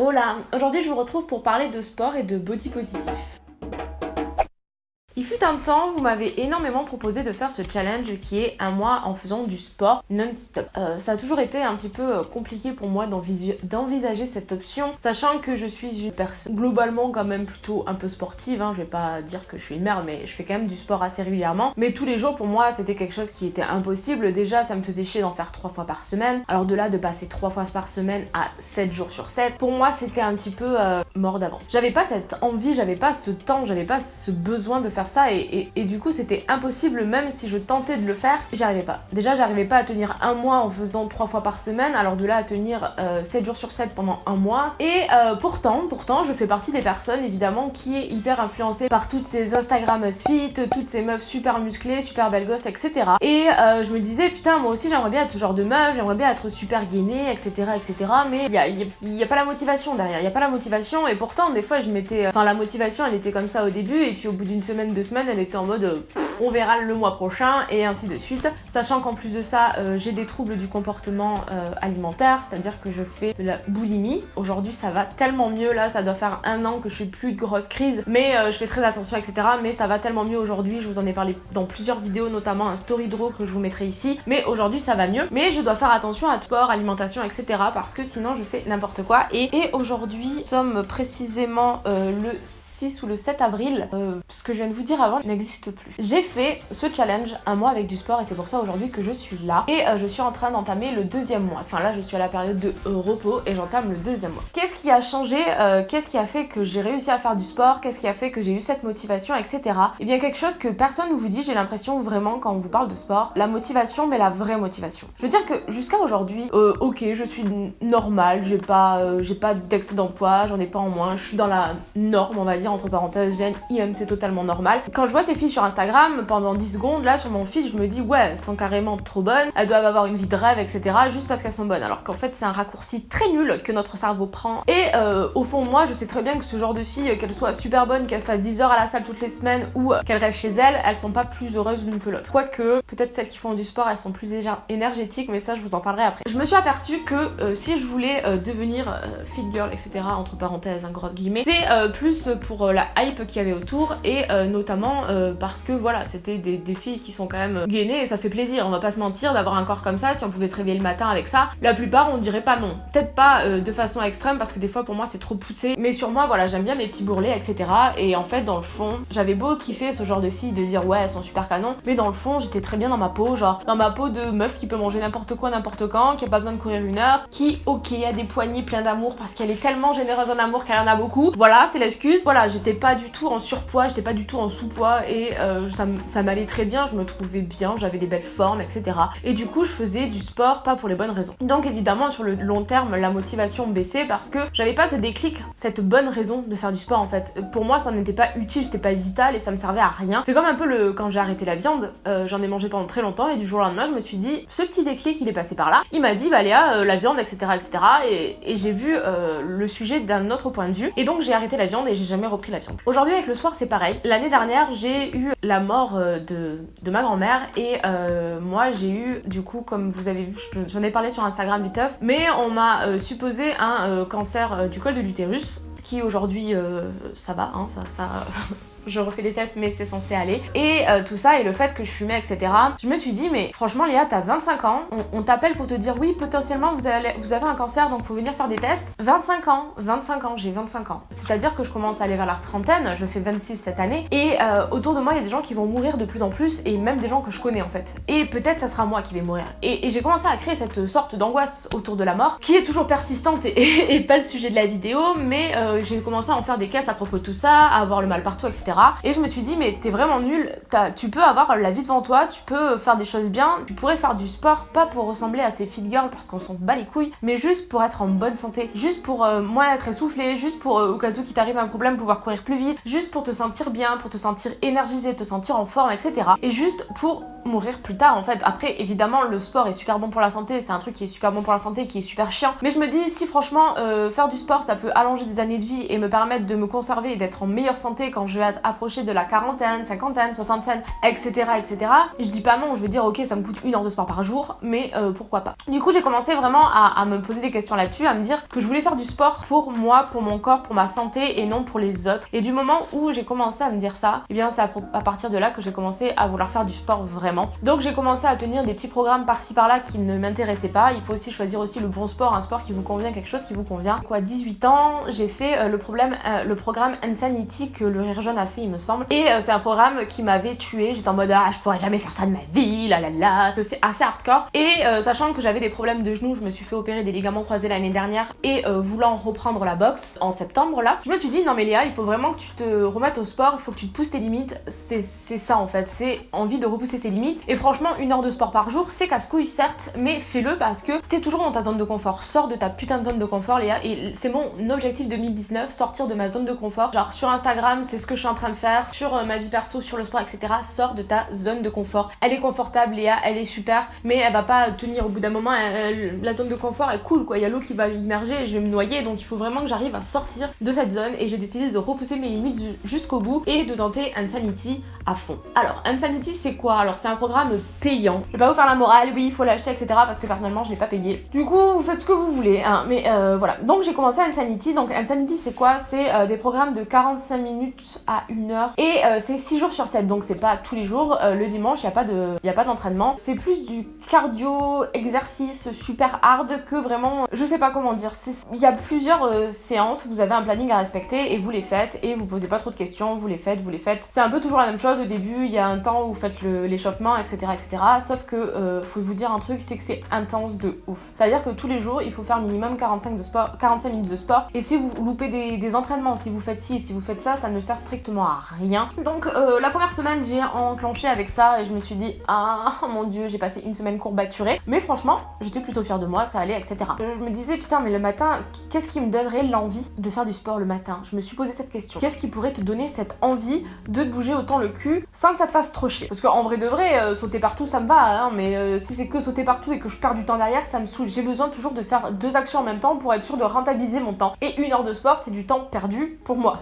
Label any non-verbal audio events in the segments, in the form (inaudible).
Hola, aujourd'hui je vous retrouve pour parler de sport et de body positif. Il fut un temps, vous m'avez énormément proposé de faire ce challenge qui est un mois en faisant du sport non-stop. Euh, ça a toujours été un petit peu euh, compliqué pour moi d'envisager cette option, sachant que je suis une personne globalement quand même plutôt un peu sportive. Hein. Je vais pas dire que je suis une merde, mais je fais quand même du sport assez régulièrement. Mais tous les jours, pour moi, c'était quelque chose qui était impossible. Déjà, ça me faisait chier d'en faire trois fois par semaine. Alors de là, de passer trois fois par semaine à 7 jours sur 7, pour moi, c'était un petit peu euh, mort d'avance. J'avais pas cette envie, j'avais pas ce temps, j'avais pas ce besoin de faire ça et, du coup c'était impossible même si je tentais de le faire, j'y arrivais pas. Déjà j'arrivais pas à tenir un mois en faisant trois fois par semaine, alors de là à tenir 7 euh, jours sur 7 pendant un mois. Et euh, pourtant, pourtant je fais partie des personnes évidemment qui est hyper influencée par toutes ces Instagram fit, toutes ces meufs super musclées, super belles gosses, etc. Et euh, je me disais putain moi aussi j'aimerais bien être ce genre de meuf, j'aimerais bien être super gainée, etc. etc. Mais il y a, y a, pas la motivation derrière, il y a pas la motivation et pourtant des fois je m'étais... Enfin la motivation elle était comme ça au début et puis au bout d'une semaine, deux semaines elle était en mode euh, on verra le mois prochain et ainsi de suite. Sachant qu'en plus de ça, euh, j'ai des troubles du comportement euh, alimentaire, c'est-à-dire que je fais de la boulimie. Aujourd'hui ça va tellement mieux, là ça doit faire un an que je suis plus de grosse crise, mais je fais très attention etc. Mais ça va tellement mieux aujourd'hui, je vous en ai parlé dans plusieurs vidéos, notamment un story draw que je vous mettrai ici. Mais aujourd'hui ça va mieux, mais je dois faire attention à sport, alimentation etc. Parce que sinon je fais n'importe quoi. Et, aujourd'hui, sommes précisément le ou le 7 avril, euh, ce que je viens de vous dire avant n'existe plus. J'ai fait ce challenge un mois avec du sport et c'est pour ça aujourd'hui que je suis là. Et euh, je suis en train d'entamer le deuxième mois. Enfin là je suis à la période de repos et j'entame le deuxième mois. Qu'est-ce qui a changé euh, Qu'est-ce qui a fait que j'ai réussi à faire du sport? Qu'est-ce qui a fait que j'ai eu cette motivation, etc. Et eh bien quelque chose que personne ne vous dit, j'ai l'impression vraiment quand on vous parle de sport, la motivation mais la vraie motivation. Je veux dire que jusqu'à aujourd'hui, ok je suis normale, j'ai pas, j'ai pas d'excédent de poids, j'en ai pas en moins, je suis dans la norme on va dire entre parenthèses, Jeanne, IM, c'est totalement normal. Quand je vois ces filles sur Instagram, pendant 10 secondes, là, sur mon feed, je me dis, ouais, elles sont carrément trop bonnes, elles doivent avoir une vie de rêve, etc., juste parce qu'elles sont bonnes. Alors qu'en fait, c'est un raccourci très nul que notre cerveau prend. Et euh, au fond, moi, je sais très bien que ce genre de filles, qu'elles soient super bonnes, qu'elles fassent 10 heures à la salle toutes les semaines ou qu'elles restent chez elles, elles sont pas plus heureuses l'une que l'autre. Quoique, peut-être celles qui font du sport, elles sont plus énergétiques, mais ça, je vous en parlerai après. Je me suis aperçue que euh, si je voulais euh, devenir fit girl, etc., entre parenthèses, un gros guillemets, c'est plus pour euh, la hype qu'il y avait autour et euh, notamment euh, parce que voilà, c'était des, filles qui sont quand même gainées et ça fait plaisir, on va pas se mentir d'avoir un corps comme ça, si on pouvait se réveiller le matin avec ça, la plupart on dirait pas non. Peut-être pas de façon extrême parce que des fois pour moi c'est trop poussé, mais sur moi voilà, j'aime bien mes petits bourrelets, etc. Et en fait dans le fond, j'avais beau kiffer ce genre de filles, de dire ouais elles sont super canon, mais dans le fond j'étais très bien dans ma peau, genre dans ma peau de meuf qui peut manger n'importe quoi n'importe quand, qui a pas besoin de courir une heure, qui ok a des poignées pleins d'amour parce qu'elle est tellement généreuse en amour qu'elle en a beaucoup. Voilà, c'est l'excuse. Voilà, j'étais pas du tout en surpoids, j'étais pas du tout en sous-poids et euh, ça, m'allait très bien, je me trouvais bien, j'avais des belles formes, etc. Et du coup, je faisais du sport pas pour les bonnes raisons. Donc évidemment, sur le long terme, la motivation baissait parce que j'avais pas ce déclic, cette bonne raison de faire du sport en fait. Pour moi, ça n'était pas utile, c'était pas vital et ça me servait à rien. C'est comme un peu le quand j'ai arrêté la viande, euh, j'en ai mangé pendant très longtemps et du jour au lendemain, je me suis dit, ce petit déclic, il est passé par là. Il m'a dit, bah Léa, euh, la viande, etc., etc. Et, et j'ai vu le sujet d'un autre point de vue et donc j'ai arrêté la viande et j'ai jamais repris Aujourd'hui avec le soir c'est pareil. L'année dernière j'ai eu la mort euh, de, ma grand-mère et euh, moi j'ai eu du coup comme vous avez vu, j'en ai parlé sur Instagram viteuf, mais on m'a euh, supposé un cancer du col de l'utérus qui aujourd'hui ça va, hein, ça, ça je refais des tests mais c'est censé aller. Et euh, tout ça et le fait que je fumais etc. Je me suis dit mais franchement Léa t'as 25 ans, on, t'appelle pour te dire oui potentiellement vous, avez un cancer donc faut venir faire des tests. 25 ans, 25 ans, j'ai 25 ans. C'est-à-dire que je commence à aller vers la trentaine, je fais 26 cette année et euh, autour de moi il y a des gens qui vont mourir de plus en plus et même des gens que je connais en fait. Et peut-être ça sera moi qui vais mourir. Et, j'ai commencé à créer cette sorte d'angoisse autour de la mort qui est toujours persistante (laughs) et, pas le sujet de la vidéo mais euh, j'ai commencé à en faire des caisses à propos de tout ça, à avoir le mal partout etc. Et je me suis dit, mais t'es vraiment nul, tu peux avoir la vie devant toi, tu peux faire des choses bien, tu pourrais faire du sport, pas pour ressembler à ces fit girls parce qu'on s'en bat les couilles, mais juste pour être en bonne santé, juste pour euh, moins être essoufflé, juste pour euh, au cas où qui t'arrive un problème pouvoir courir plus vite, juste pour te sentir bien, pour te sentir énergisé, te sentir en forme, etc. Et juste pour mourir plus tard en fait. Après, évidemment, le sport est super bon pour la santé, c'est un truc qui est super bon pour la santé, qui est super chiant. Mais je me dis, si franchement, euh, faire du sport, ça peut allonger des années de vie et me permettre de me conserver et d'être en meilleure santé quand je vais être approché de la quarantaine, cinquantaine, soixantaine, etc., etc. Je dis pas non, je veux dire, ok, ça me coûte une heure de sport par jour, mais euh, pourquoi pas. Du coup, j'ai commencé vraiment à, me poser des questions là-dessus, à me dire que je voulais faire du sport pour moi, pour mon corps, pour ma santé et non pour les autres. Et du moment où j'ai commencé à me dire ça, et eh bien c'est à, partir de là que j'ai commencé à vouloir faire du sport vraiment. Donc j'ai commencé à tenir des petits programmes par-ci par-là qui ne m'intéressaient pas. Il faut aussi choisir aussi le bon sport, un sport qui vous convient, quelque chose qui vous convient. Quoi, 18 ans, j'ai fait euh, euh, le programme Insanity que le Rire Jeune a fait, il me semble. Et euh, c'est un programme qui m'avait tué. J'étais en mode ah, je pourrais jamais faire ça de ma vie, la la la. C'est assez hardcore. Et sachant que j'avais des problèmes de genoux, je me suis fait opérer des ligaments croisés l'année dernière et voulant reprendre la boxe en septembre là, je me suis dit non mais Léa, il faut vraiment que tu te remettes au sport, il faut que tu te pousses tes limites. C'est ça en fait, c'est envie de repousser ses limites. Et franchement, une heure de sport par jour, c'est casse-couille certes, mais fais-le parce que t'es toujours dans ta zone de confort. Sors de ta putain de zone de confort Léa. Et c'est mon objectif 2019, sortir de ma zone de confort. Genre sur Instagram, c'est ce que je suis en train de faire. Sur euh, ma vie perso, sur le sport, etc. Sors de ta zone de confort. Elle est confortable Léa, elle est super, mais elle va pas tenir au bout d'un moment. la zone de confort est cool quoi. Il y a l'eau qui va immerger et je vais me noyer. Donc il faut vraiment que j'arrive à sortir de cette zone. Et j'ai décidé de repousser mes limites jusqu'au bout et de tenter Insanity à fond. Alors, Insanity, c'est quoi? Alors, un programme payant. Je vais pas vous faire la morale, oui, il faut l'acheter, etc. Parce que personnellement, je l'ai pas payé. Du coup, vous faites ce que vous voulez, hein. Mais euh, voilà. Donc, j'ai commencé Insanity. Donc, Insanity, c'est quoi? C'est euh, des programmes de 45 minutes à 1 heure. Et euh, c'est 6 jours sur 7. Donc, c'est pas tous les jours. le dimanche, il n'y a pas d'entraînement. C'est plus du cardio, exercice super hard que vraiment, je sais pas comment dire. Il y a plusieurs séances. Vous avez un planning à respecter et vous les faites. Et vous posez pas trop de questions. Vous les faites, vous les faites. C'est un peu toujours la même chose au début, il y a un temps où vous faites l'échauffement, etc., etc. Sauf que euh, faut vous dire un truc, c'est que c'est intense de ouf. C'est-à-dire que tous les jours, il faut faire minimum 45, de sport, 45 minutes de sport. Et si vous loupez des, entraînements, si vous faites ci si vous faites ça, ça ne sert strictement à rien. Donc euh, la première semaine, j'ai enclenché avec ça et je me suis dit, ah mon dieu, j'ai passé une semaine courbaturée. Mais franchement, j'étais plutôt fière de moi, ça allait, etc. Je me disais, putain, mais le matin, qu'est-ce qui me donnerait l'envie de faire du sport le matin? Je me suis posé cette question. Qu'est-ce qui pourrait te donner cette envie de te bouger autant le cul sans que ça te fasse trop chier? Parce qu'en vrai de vrai, euh, sauter partout ça me va, hein, mais euh, si c'est que sauter partout et que je perds du temps derrière, ça me saoule. J'ai besoin toujours de faire deux actions en même temps pour être sûr de rentabiliser mon temps. Et une heure de sport, c'est du temps perdu pour moi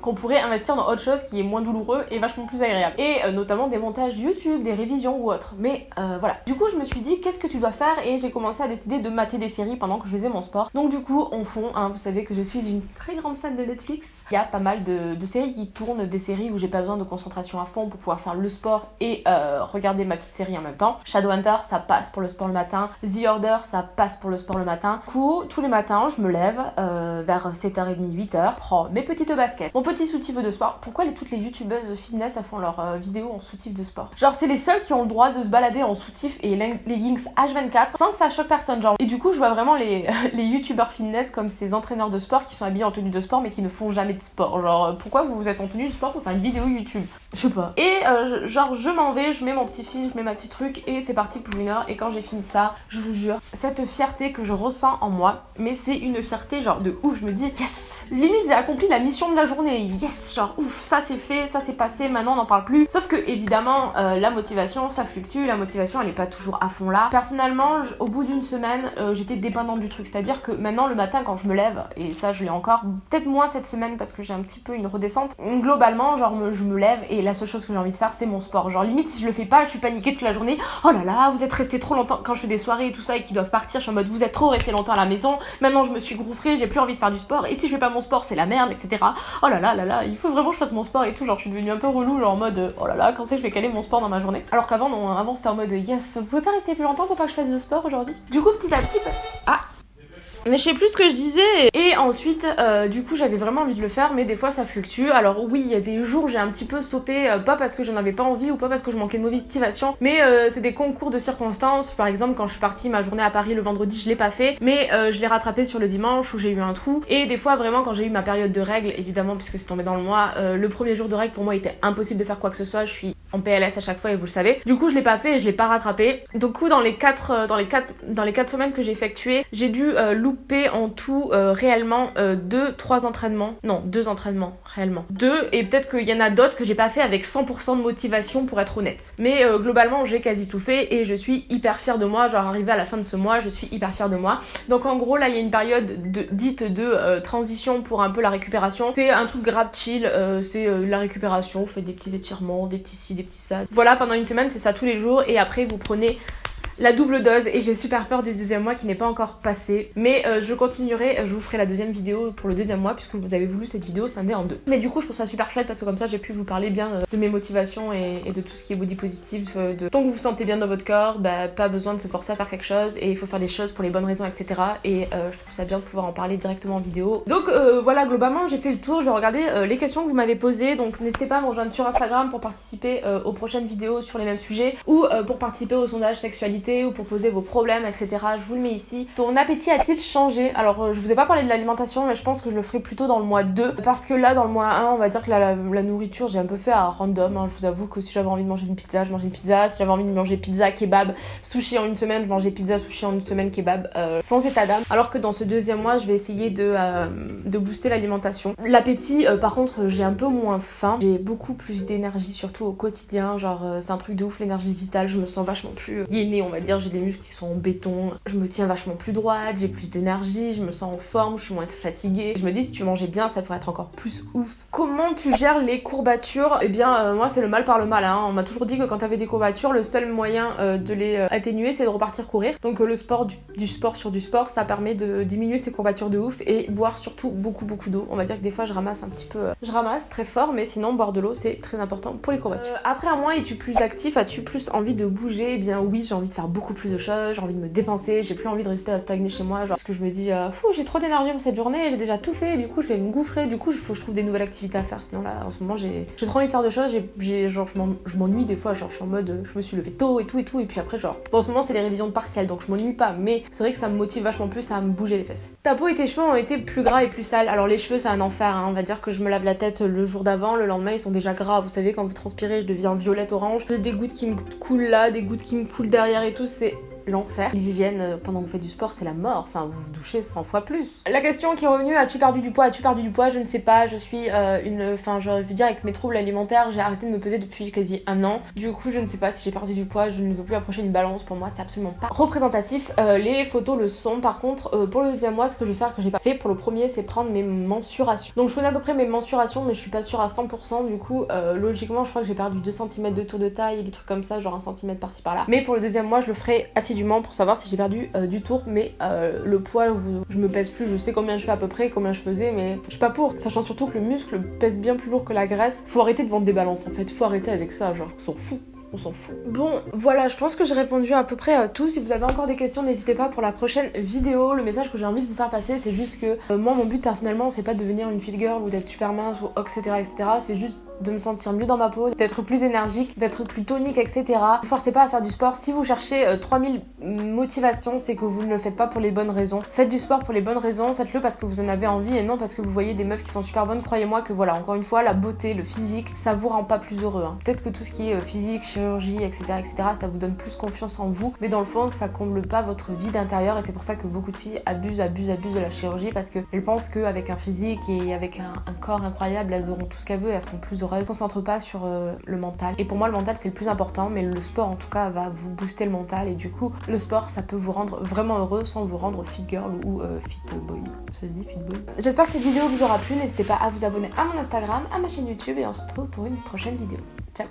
qu'on pourrait investir dans autre chose qui est moins douloureux et vachement plus agréable. Et euh, notamment des montages YouTube, des révisions ou autre. Mais euh, voilà. Du coup, je me suis dit qu'est-ce que tu dois faire? Et j'ai commencé à décider de mater des séries pendant que je faisais mon sport. Donc du coup, en fond, hein, vous savez que je suis une très grande fan de Netflix. Il y a pas mal de, séries qui tournent, des séries où j'ai pas besoin de concentration à fond pour pouvoir faire le sport et euh, regarder ma petite série en même temps. Shadowhunter, ça passe pour le sport le matin. The Order, ça passe pour le sport le matin. Du coup, tous les matins, je me lève vers 7h30, 8h, prends mes petites baskets, mon petit soutif de sport. Pourquoi les, toutes les youtubeuses fitness font leurs euh, vidéos en soutif de sport? Genre, c'est les seuls qui ont le droit de se balader en soutif et leggings H24 sans que ça choque personne. Genre, et du coup, je vois vraiment les, (laughs) les youtubeurs fitness comme ces entraîneurs de sport qui sont habillés en tenue de sport mais qui ne font jamais de sport. Genre, pourquoi vous vous êtes en tenue de sport pour faire une vidéo YouTube? Je sais pas. Et euh, genre, je m'en vais, je mets mon petit fil, je mets ma petite truc et c'est parti pour une heure. Et quand j'ai fini ça, je vous jure, cette fierté que je ressens en moi, mais c'est une fierté genre de ouf. Je me dis, yes Limite, j'ai accompli la mission de la journée. Yes, genre ouf, ça c'est fait, ça c'est passé, maintenant on n'en parle plus. Sauf que évidemment, euh, la motivation, ça fluctue, la motivation elle est pas toujours à fond là. Personnellement, au bout d'une semaine, euh, j'étais dépendante du truc. C'est-à-dire que maintenant le matin quand je me lève, et ça je l'ai encore, peut-être moins cette semaine parce que j'ai un petit peu une redescente. Globalement, genre je me lève et la seule chose que j'ai envie de faire c'est mon sport. Genre limite si je le fais pas, je suis paniquée toute la journée. Oh là là, vous êtes resté trop longtemps. Quand je fais des soirées et tout ça et qu'ils doivent partir, je suis en mode vous êtes trop resté longtemps à la maison. Maintenant je me suis gouffrée, j'ai plus envie de faire du sport. Et si je fais pas sport, c'est la merde, etc. Oh là là là là, il faut vraiment que je fasse mon sport et tout. Genre, je suis devenue un peu relou, genre en mode oh là là, quand c'est que je vais caler mon sport dans ma journée. Alors qu'avant, non, avant c'était en mode yes, vous pouvez pas rester plus longtemps pour pas que je fasse de sport aujourd'hui? Du coup, petit à petit, bah, ah, mais je sais plus ce que je disais. Et ensuite, euh, du coup, j'avais vraiment envie de le faire, mais des fois ça fluctue. Alors oui, il y a des jours j'ai un petit peu sauté, euh, pas parce que j'en avais pas envie ou pas parce que je manquais de motivation, mais euh, c'est des concours de circonstances. Par exemple, quand je suis partie ma journée à Paris le vendredi, je l'ai pas fait, mais je l'ai rattrapé sur le dimanche où j'ai eu un trou. Et des fois, vraiment, quand j'ai eu ma période de règles, évidemment, puisque c'est tombé dans le mois, le premier jour de règles pour moi était impossible de faire quoi que ce soit. Je suis en PLS à chaque fois et vous le savez. Du coup, je l'ai pas fait et je l'ai pas rattrapé. Du coup, dans les 4 dans les quatre dans les quatre semaines que j'ai effectuées, j'ai dû louper en tout euh, réellement 2 euh, trois entraînements. Non, deux entraînements Deux, et peut-être qu'il y en a d'autres que j'ai pas fait avec 100% de motivation pour être honnête. Mais euh, globalement, j'ai quasi tout fait et je suis hyper fière de moi. Genre, arrivé à la fin de ce mois, je suis hyper fière de moi. Donc, en gros, là, il y a une période de, dite de euh, transition pour un peu la récupération. C'est un truc grave chill, euh, c'est la récupération. Vous faites des petits étirements, des petits ci, des petits ça. Voilà, pendant une semaine, c'est ça tous les jours. Et après, vous prenez la double dose et j'ai super peur du deuxième mois qui n'est pas encore passé. Mais euh, je continuerai, je vous ferai la deuxième vidéo pour le deuxième mois puisque vous avez voulu cette vidéo scindée en deux. Mais du coup je trouve ça super chouette parce que comme ça j'ai pu vous parler bien euh, de mes motivations et, de tout ce qui est body positive. Euh, de... Tant que vous vous sentez bien dans votre corps, bah, pas besoin de se forcer à faire quelque chose et il faut faire des choses pour les bonnes raisons etc. Et je trouve ça bien de pouvoir en parler directement en vidéo. Donc voilà globalement j'ai fait le tour, je vais regarder les questions que vous m'avez posées. Donc n'hésitez pas à me rejoindre sur Instagram pour participer aux prochaines vidéos sur les mêmes sujets ou pour participer au sondage sexualité ou pour poser vos problèmes, etc. Je vous le mets ici. Ton appétit a-t-il changé? Alors, euh, je vous ai pas parlé de l'alimentation, mais je pense que je le ferai plutôt dans le mois 2. Parce que là, dans le mois 1, on va dire que la, nourriture, j'ai un peu fait à random. Hein. Je vous avoue que si j'avais envie de manger une pizza, je mangeais une pizza. Si j'avais envie de manger pizza, kebab, sushi en une semaine, je mangeais pizza, sushi en une semaine, kebab, euh, sans état d'âme. Alors que dans ce deuxième mois, je vais essayer de, euh, de booster l'alimentation. L'appétit, par contre, j'ai un peu moins faim. J'ai beaucoup plus d'énergie, surtout au quotidien. Genre, c'est un truc de ouf, l'énergie vitale. Je me sens vachement plus gainée, on va dire. J'ai des muscles qui sont en béton. Je me tiens vachement plus droite, j'ai plus d'énergie, je me sens en forme, je suis moins fatiguée. Je me dis si tu mangeais bien, ça pourrait être encore plus ouf. Comment tu gères les courbatures? Eh bien, euh, moi, c'est le mal par le mal. Hein. On m'a toujours dit que quand t'avais des courbatures, le seul moyen euh, de les euh, atténuer, c'est de repartir courir. Donc, le sport, du, sport sur du sport, ça permet de diminuer ces courbatures de ouf et boire surtout beaucoup, beaucoup d'eau. On va dire que des fois, je ramasse un petit peu. je ramasse très fort, mais sinon, boire de l'eau, c'est très important pour les courbatures. après un mois, es-tu plus actif? As-tu plus envie de bouger? Eh bien, oui, j'ai envie de faire beaucoup plus de choses, j'ai envie de me dépenser, j'ai plus envie de rester à stagner chez moi, genre parce que je me dis euh, fou j'ai trop d'énergie pour cette journée, j'ai déjà tout fait, du coup je vais me gouffrer, du coup il faut que je trouve des nouvelles activités à faire, sinon là en ce moment j'ai trop envie de faire de choses, j'ai genre je m'ennuie des fois, genre je suis en mode je me suis levée tôt et tout et tout, et puis après genre bon, en ce moment c'est les révisions de partiel donc je m'ennuie pas, mais c'est vrai que ça me motive vachement plus à me bouger les fesses. Ta peau et tes cheveux ont été plus gras et plus sales, alors les cheveux c'est un enfer, hein. on va dire que je me lave la tête le jour d'avant, le lendemain ils sont déjà gras, vous savez quand vous transpirez je deviens violette orange, j'ai des gouttes qui me coulent là, des gouttes qui me coulent derrière et tout, c'est l'enfer. L'hygiène euh, pendant que vous faites du sport, c'est la mort. Enfin, vous vous douchez 100 fois plus. La question qui est revenue, as-tu perdu du poids As-tu perdu du poids? Je ne sais pas. Je suis euh, une. Enfin, je veux dire, avec mes troubles alimentaires, j'ai arrêté de me peser depuis quasi un an. Du coup, je ne sais pas si j'ai perdu du poids. Je ne veux plus approcher une balance. Pour moi, c'est absolument pas représentatif. Euh, les photos le sont. Par contre, pour le deuxième mois, ce que je vais faire que j'ai pas fait pour le premier, c'est prendre mes mensurations. Donc, je connais à peu près mes mensurations, mais je suis pas sûre à 100%. Du coup, logiquement, je crois que j'ai perdu 2 cm de tour de taille, des trucs comme ça, genre 1 cm par-ci par-là. Mais pour le deuxième mois, je le ferai pour savoir si j'ai perdu euh, du tour, mais euh, le poids, je me pèse plus, je sais combien je fais à peu près, combien je faisais, mais je suis pas pour. Sachant surtout que le muscle pèse bien plus lourd que la graisse. Faut arrêter de vendre des balances en fait, faut arrêter avec ça, genre, on s'en fout on s'en fout. Bon, voilà, je pense que j'ai répondu à peu près à tout. Si vous avez encore des questions, n'hésitez pas pour la prochaine vidéo. Le message que j'ai envie de vous faire passer, c'est juste que euh, moi, mon but personnellement, c'est pas de devenir une fit girl ou d'être super mince ou etc. etc. C'est juste de me sentir mieux dans ma peau, d'être plus énergique, d'être plus tonique, etc. Ne forcez pas à faire du sport. Si vous cherchez 3000 euh, motivations, c'est que vous ne le faites pas pour les bonnes raisons. Faites du sport pour les bonnes raisons, faites-le parce que vous en avez envie et non parce que vous voyez des meufs qui sont super bonnes. Croyez-moi que voilà, encore une fois, la beauté, le physique, ça vous rend pas plus heureux. Hein. Peut-être que tout ce qui est euh, physique, chirurgie, etc., etc., ça vous donne plus confiance en vous, mais dans le fond, ça comble pas votre vie d'intérieur et c'est pour ça que beaucoup de filles abusent, abusent, abusent de la chirurgie parce qu'elles pensent qu'avec un physique et avec un, corps incroyable, elles auront tout ce qu'elles veulent et elles seront plus heureuses pas sur euh, le mental. Et pour moi, le mental, c'est le plus important, mais le sport, en tout cas, va vous booster le mental. Et du coup, le sport, ça peut vous rendre vraiment heureux sans vous rendre fit girl ou euh, fit boy. Ça se dit fit boy? J'espère que cette vidéo vous aura plu. N'hésitez pas à vous abonner à mon Instagram, à ma chaîne YouTube, et on se retrouve pour une prochaine vidéo. Ciao